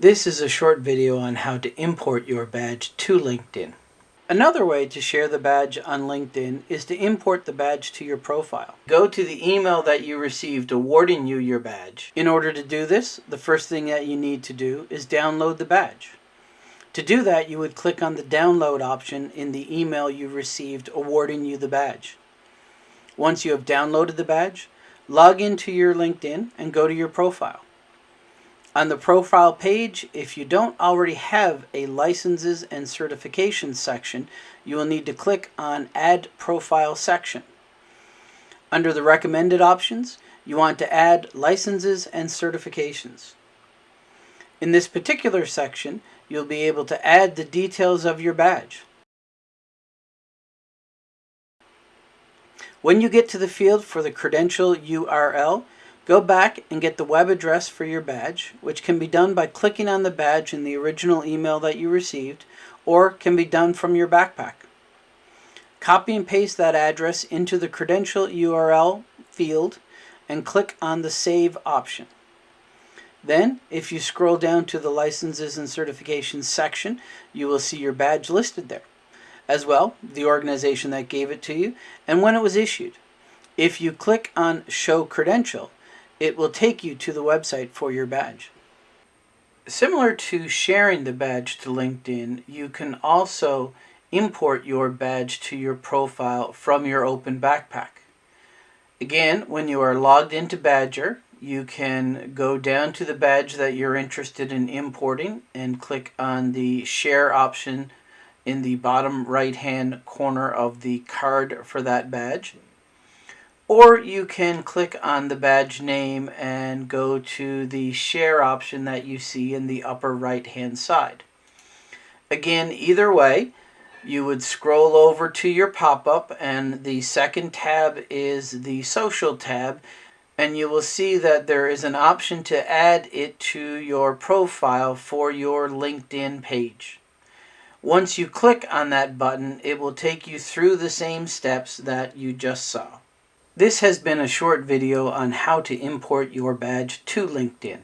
This is a short video on how to import your badge to LinkedIn. Another way to share the badge on LinkedIn is to import the badge to your profile. Go to the email that you received awarding you your badge. In order to do this, the first thing that you need to do is download the badge. To do that, you would click on the download option in the email you received awarding you the badge. Once you have downloaded the badge, log into your LinkedIn and go to your profile. On the profile page, if you don't already have a licenses and certifications section, you will need to click on Add Profile section. Under the recommended options, you want to add licenses and certifications. In this particular section, you'll be able to add the details of your badge. When you get to the field for the credential URL, go back and get the web address for your badge, which can be done by clicking on the badge in the original email that you received, or can be done from your backpack. Copy and paste that address into the credential URL field and click on the Save option. Then, if you scroll down to the Licenses and Certifications section, you will see your badge listed there. As well, the organization that gave it to you and when it was issued. If you click on Show Credential, it will take you to the website for your badge. Similar to sharing the badge to LinkedIn, you can also import your badge to your profile from your open backpack. Again, when you are logged into Badgr, you can go down to the badge that you're interested in importing and click on the share option in the bottom right hand corner of the card for that badge. Or you can click on the badge name and go to the share option that you see in the upper right hand side. Again, either way, you would scroll over to your pop-up and the second tab is the social tab and you will see that there is an option to add it to your profile for your LinkedIn page. Once you click on that button, it will take you through the same steps that you just saw. This has been a short video on how to import your badge to LinkedIn.